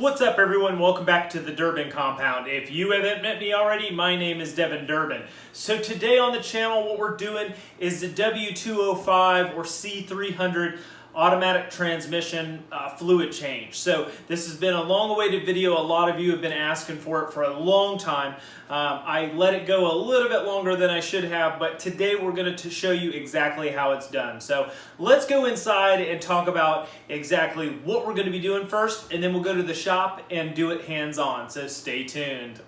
What's up everyone? Welcome back to the Durbin Compound. If you haven't met me already, my name is Devin Durbin. So today on the channel what we're doing is the W205 or C300 automatic transmission uh, fluid change. So this has been a long awaited video. A lot of you have been asking for it for a long time. Um, I let it go a little bit longer than I should have, but today we're going to show you exactly how it's done. So let's go inside and talk about exactly what we're going to be doing first, and then we'll go to the shop and do it hands-on. So stay tuned.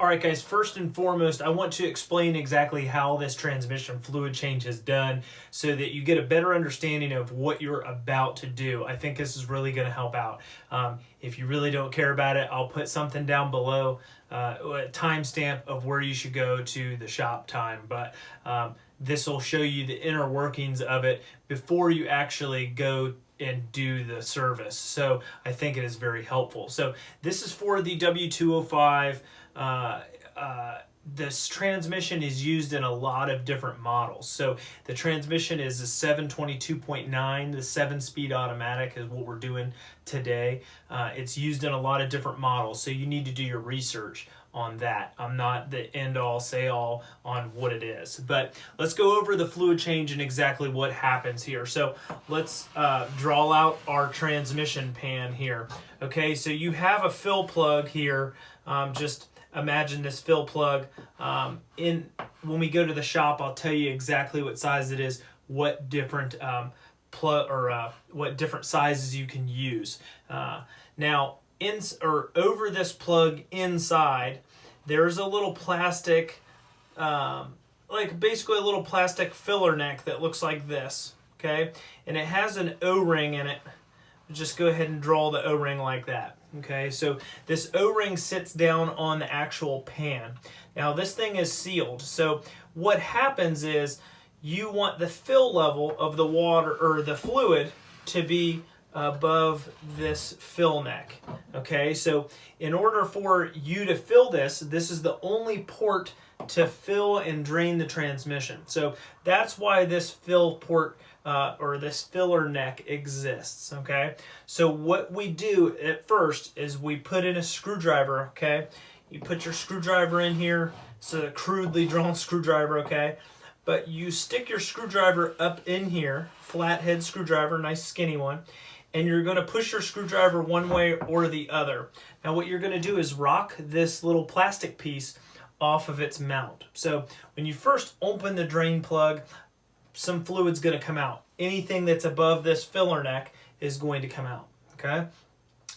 Alright guys, first and foremost, I want to explain exactly how this transmission fluid change is done so that you get a better understanding of what you're about to do. I think this is really going to help out. Um, if you really don't care about it, I'll put something down below, uh, a timestamp of where you should go to the shop time. But um, this will show you the inner workings of it before you actually go and do the service. So I think it is very helpful. So this is for the W205 uh, uh, this transmission is used in a lot of different models. So the transmission is a 722.9, the 7-speed automatic is what we're doing today. Uh, it's used in a lot of different models, so you need to do your research on that. I'm not the end-all, say-all on what it is. But let's go over the fluid change and exactly what happens here. So let's uh, draw out our transmission pan here. Okay, so you have a fill plug here, um, just imagine this fill plug. Um, in When we go to the shop, I'll tell you exactly what size it is, what different um, plug or uh, what different sizes you can use. Uh, now, in or over this plug inside, there's a little plastic, um, like basically a little plastic filler neck that looks like this, okay? And it has an O-ring in it. Just go ahead and draw the O-ring like that. Okay, so this O-ring sits down on the actual pan. Now this thing is sealed, so what happens is you want the fill level of the water or the fluid to be above this fill neck. Okay, so in order for you to fill this, this is the only port to fill and drain the transmission. So that's why this fill port uh, or this filler neck exists, okay? So what we do at first is we put in a screwdriver, okay? You put your screwdriver in here, it's a crudely drawn screwdriver, okay? But you stick your screwdriver up in here, flathead screwdriver, nice skinny one, and you're going to push your screwdriver one way or the other. Now what you're going to do is rock this little plastic piece off of its mount. So when you first open the drain plug, some fluid's going to come out. Anything that's above this filler neck is going to come out, okay?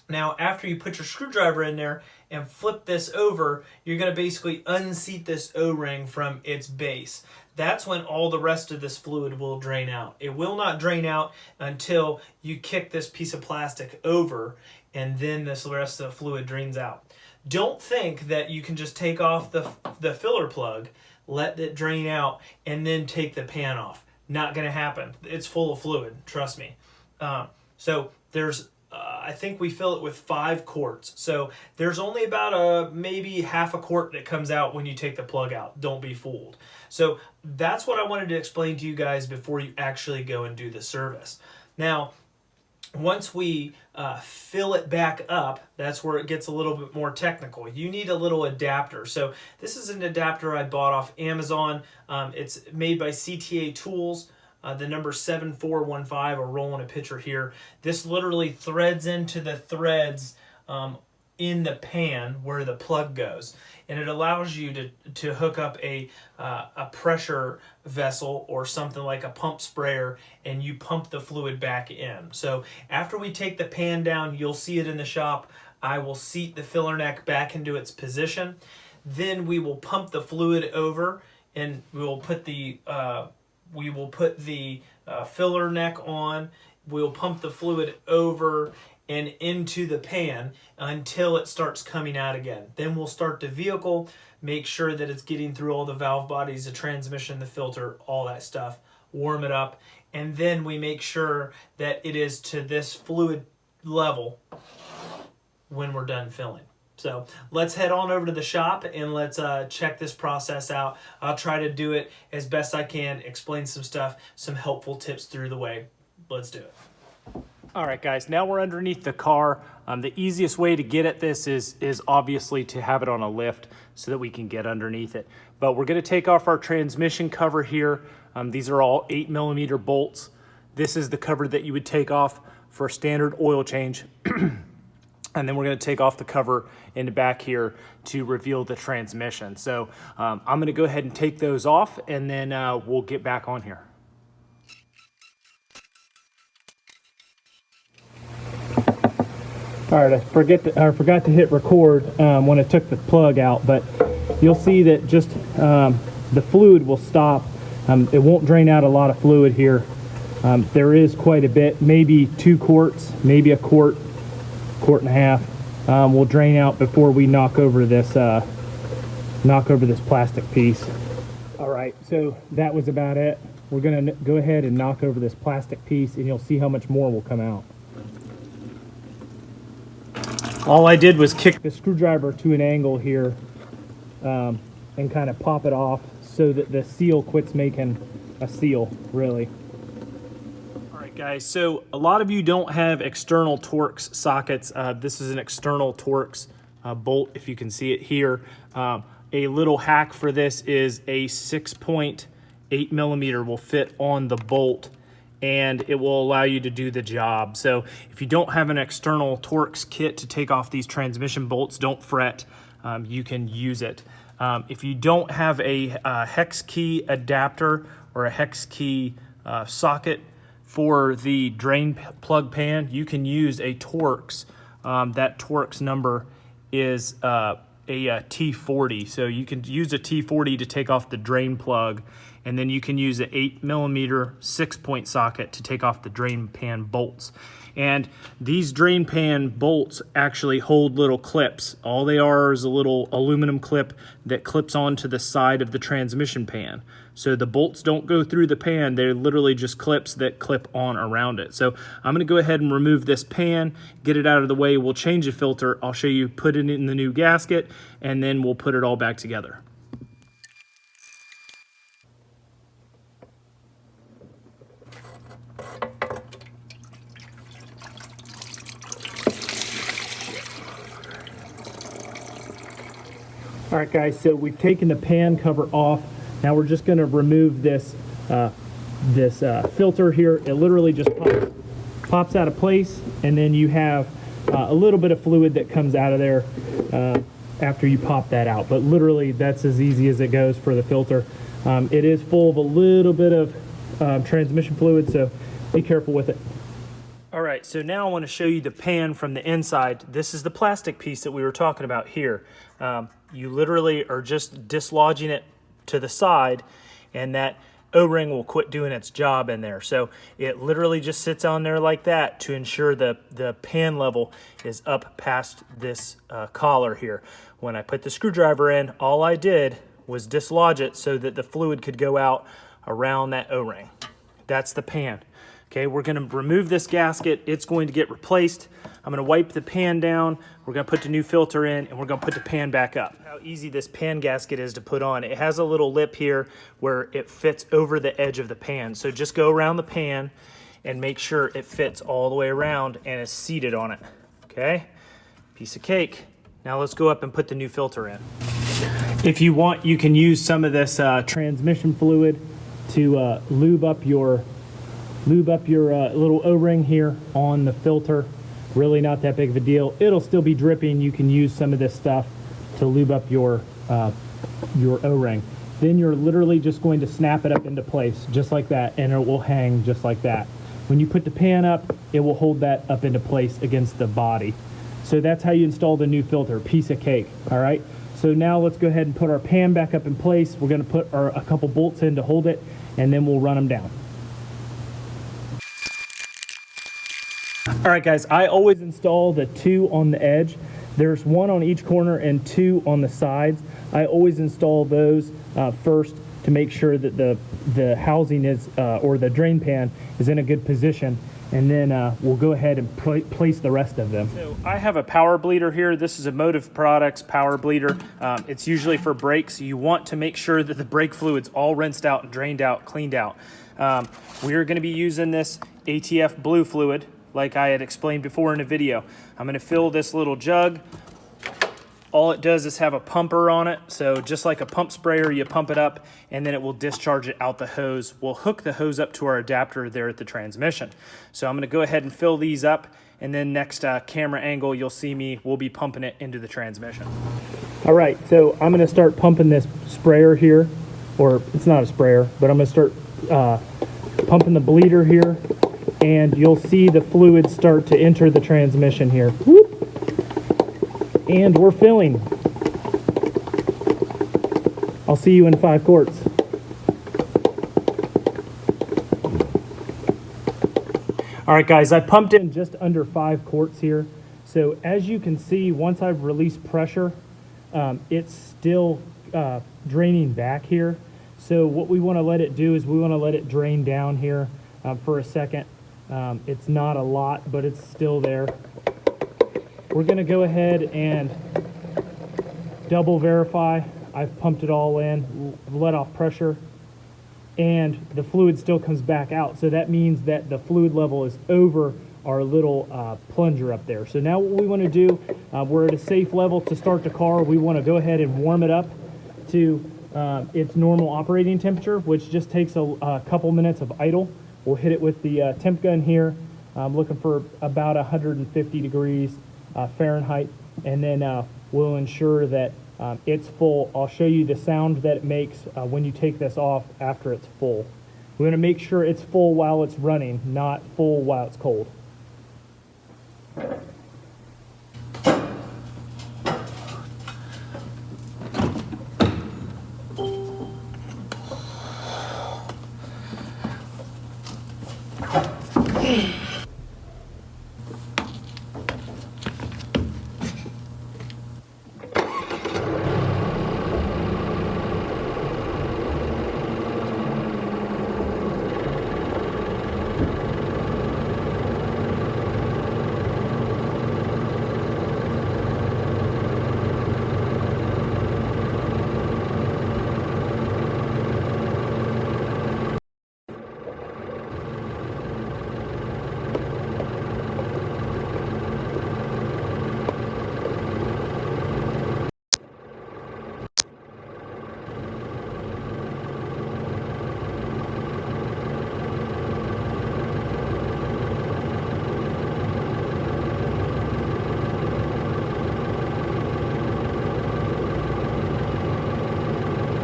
Now, after you put your screwdriver in there and flip this over, you're going to basically unseat this O-ring from its base. That's when all the rest of this fluid will drain out. It will not drain out until you kick this piece of plastic over and then this rest of the fluid drains out. Don't think that you can just take off the, the filler plug, let it drain out, and then take the pan off. Not going to happen. It's full of fluid, trust me. Uh, so there's, uh, I think we fill it with five quarts. So there's only about a maybe half a quart that comes out when you take the plug out. Don't be fooled. So that's what I wanted to explain to you guys before you actually go and do the service. Now, once we uh, fill it back up, that's where it gets a little bit more technical. You need a little adapter. So this is an adapter I bought off Amazon. Um, it's made by CTA Tools. Uh, the number 7415, i are rolling a picture here. This literally threads into the threads um, in the pan where the plug goes and it allows you to, to hook up a, uh, a pressure vessel or something like a pump sprayer and you pump the fluid back in. So after we take the pan down, you'll see it in the shop. I will seat the filler neck back into its position. Then we will pump the fluid over and we will put the uh, we will put the uh, filler neck on. We'll pump the fluid over and into the pan until it starts coming out again. Then we'll start the vehicle, make sure that it's getting through all the valve bodies, the transmission, the filter, all that stuff, warm it up, and then we make sure that it is to this fluid level when we're done filling. So let's head on over to the shop and let's uh, check this process out. I'll try to do it as best I can, explain some stuff, some helpful tips through the way. Let's do it. All right, guys, now we're underneath the car. Um, the easiest way to get at this is, is obviously to have it on a lift so that we can get underneath it. But we're gonna take off our transmission cover here. Um, these are all eight millimeter bolts. This is the cover that you would take off for a standard oil change. and then we're gonna take off the cover in the back here to reveal the transmission. So um, I'm gonna go ahead and take those off and then uh, we'll get back on here. All right, I forget to, I forgot to hit record um, when I took the plug out, but you'll see that just um, the fluid will stop. Um, it won't drain out a lot of fluid here. Um, there is quite a bit, maybe two quarts, maybe a quart, quart and a half um, will drain out before we knock over this uh, knock over this plastic piece. All right, so that was about it. We're gonna go ahead and knock over this plastic piece and you'll see how much more will come out. All I did was kick the screwdriver to an angle here um, and kind of pop it off so that the seal quits making a seal, really. All right, guys, so a lot of you don't have external Torx sockets. Uh, this is an external Torx uh, bolt, if you can see it here. Um, a little hack for this is a 6.8 millimeter will fit on the bolt and it will allow you to do the job. So if you don't have an external Torx kit to take off these transmission bolts, don't fret, um, you can use it. Um, if you don't have a, a, hex key adapter or a hex key uh, socket for the drain plug pan, you can use a Torx. Um, that Torx number is uh, a a T40. So you can use a T40 to take off the drain plug and then you can use an 8 millimeter six point socket to take off the drain pan bolts. And these drain pan bolts actually hold little clips. All they are is a little aluminum clip that clips onto the side of the transmission pan. So the bolts don't go through the pan, they're literally just clips that clip on around it. So I'm gonna go ahead and remove this pan, get it out of the way, we'll change the filter, I'll show you put it in the new gasket, and then we'll put it all back together. All right, guys, so we've taken the pan cover off. Now we're just gonna remove this, uh, this uh, filter here. It literally just pops, pops out of place, and then you have uh, a little bit of fluid that comes out of there uh, after you pop that out. But literally, that's as easy as it goes for the filter. Um, it is full of a little bit of um, transmission fluid, so be careful with it. All right, so now I want to show you the pan from the inside. This is the plastic piece that we were talking about here. Um, you literally are just dislodging it to the side and that O-ring will quit doing its job in there. So it literally just sits on there like that to ensure the, the pan level is up past this uh, collar here. When I put the screwdriver in, all I did was dislodge it so that the fluid could go out around that O-ring. That's the pan. Okay, we're gonna remove this gasket. It's going to get replaced. I'm gonna wipe the pan down. We're gonna put the new filter in and we're gonna put the pan back up. How easy this pan gasket is to put on. It has a little lip here where it fits over the edge of the pan. So just go around the pan and make sure it fits all the way around and is seated on it, okay? Piece of cake. Now let's go up and put the new filter in. If you want, you can use some of this uh, transmission fluid to uh, lube up your lube up your uh, little O-ring here on the filter. Really not that big of a deal. It'll still be dripping. You can use some of this stuff to lube up your, uh, your O-ring. Then you're literally just going to snap it up into place just like that and it will hang just like that. When you put the pan up, it will hold that up into place against the body. So that's how you install the new filter, piece of cake, all right? So now let's go ahead and put our pan back up in place. We're gonna put our, a couple bolts in to hold it and then we'll run them down. All right, guys, I always install the two on the edge. There's one on each corner and two on the sides. I always install those uh, first to make sure that the, the housing is, uh, or the drain pan is in a good position. And then uh, we'll go ahead and pla place the rest of them. So I have a power bleeder here. This is a Motive Products power bleeder. Um, it's usually for brakes. You want to make sure that the brake fluid's all rinsed out, drained out, cleaned out. Um, we're gonna be using this ATF blue fluid like I had explained before in a video. I'm gonna fill this little jug. All it does is have a pumper on it. So just like a pump sprayer, you pump it up and then it will discharge it out the hose. We'll hook the hose up to our adapter there at the transmission. So I'm gonna go ahead and fill these up and then next uh, camera angle, you'll see me, we'll be pumping it into the transmission. All right, so I'm gonna start pumping this sprayer here, or it's not a sprayer, but I'm gonna start uh, pumping the bleeder here and you'll see the fluid start to enter the transmission here. Whoop. And we're filling. I'll see you in five quarts. All right, guys, I pumped in just under five quarts here. So as you can see, once I've released pressure, um, it's still uh, draining back here. So what we want to let it do is we want to let it drain down here uh, for a second. Um, it's not a lot, but it's still there. We're going to go ahead and double verify. I've pumped it all in, let off pressure, and the fluid still comes back out. So that means that the fluid level is over our little uh, plunger up there. So now what we want to do, uh, we're at a safe level to start the car. We want to go ahead and warm it up to uh, its normal operating temperature, which just takes a, a, couple minutes of idle. We'll hit it with the uh, temp gun here. I'm looking for about 150 degrees uh, Fahrenheit, and then uh, we'll ensure that um, it's full. I'll show you the sound that it makes uh, when you take this off after it's full. We want to make sure it's full while it's running, not full while it's cold.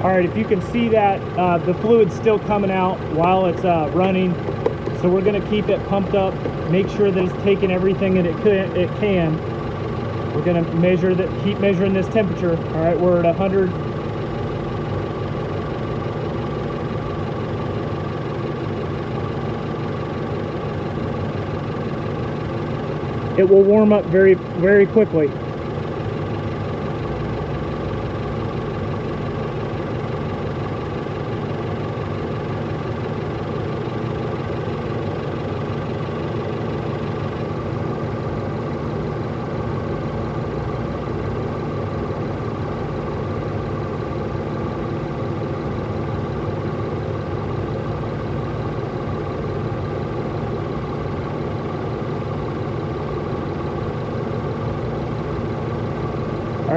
All right, if you can see that, uh, the fluid's still coming out while it's uh, running. So we're gonna keep it pumped up, make sure that it's taking everything that it can. It can. We're gonna measure that, keep measuring this temperature. All right, we're at 100. It will warm up very, very quickly.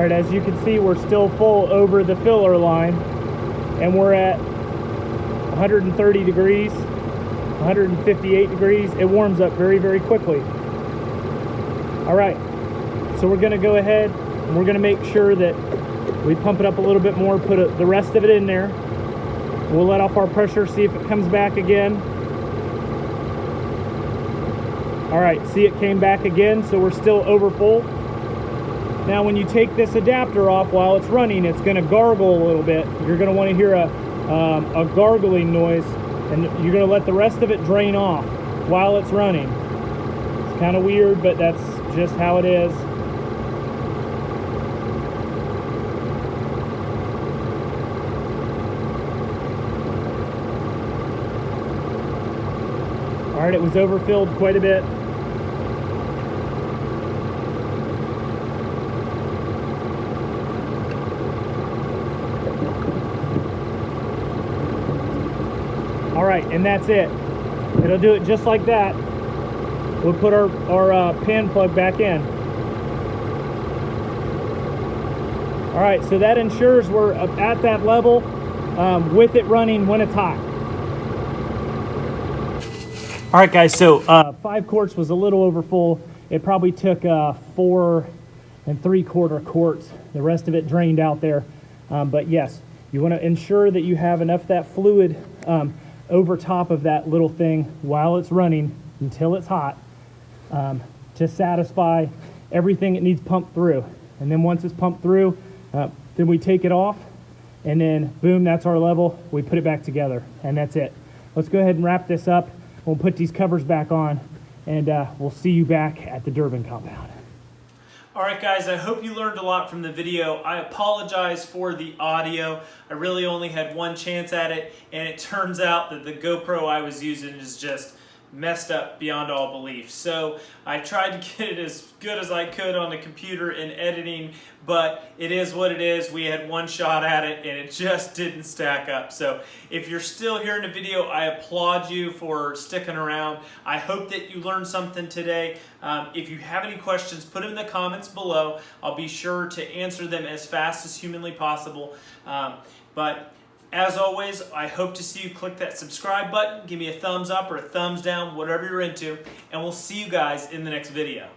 All right, as you can see, we're still full over the filler line and we're at 130 degrees, 158 degrees. It warms up very, very quickly. All right, so we're gonna go ahead and we're gonna make sure that we pump it up a little bit more, put a, the rest of it in there. We'll let off our pressure, see if it comes back again. All right, see it came back again, so we're still over full. Now when you take this adapter off while it's running, it's gonna gargle a little bit. You're gonna wanna hear a, um, a gargling noise and you're gonna let the rest of it drain off while it's running. It's kind of weird, but that's just how it is. All right, it was overfilled quite a bit. Right, and that's it. It'll do it just like that. We'll put our, our uh, pan plug back in. All right, so that ensures we're at that level um, with it running when it's hot. All right, guys, so uh, five quarts was a little over full. It probably took uh, four and three quarter quarts. The rest of it drained out there. Um, but yes, you want to ensure that you have enough that fluid um, over top of that little thing while it's running until it's hot um, to satisfy everything it needs pumped through. And then once it's pumped through, uh, then we take it off and then boom, that's our level. We put it back together and that's it. Let's go ahead and wrap this up. We'll put these covers back on and uh, we'll see you back at the Durbin compound. All right, guys, I hope you learned a lot from the video. I apologize for the audio. I really only had one chance at it, and it turns out that the GoPro I was using is just messed up beyond all belief. So I tried to get it as good as I could on the computer in editing, but it is what it is. We had one shot at it and it just didn't stack up. So if you're still here in the video, I applaud you for sticking around. I hope that you learned something today. Um, if you have any questions, put them in the comments below. I'll be sure to answer them as fast as humanly possible. Um, but as always, I hope to see you. Click that subscribe button, give me a thumbs up or a thumbs down, whatever you're into, and we'll see you guys in the next video.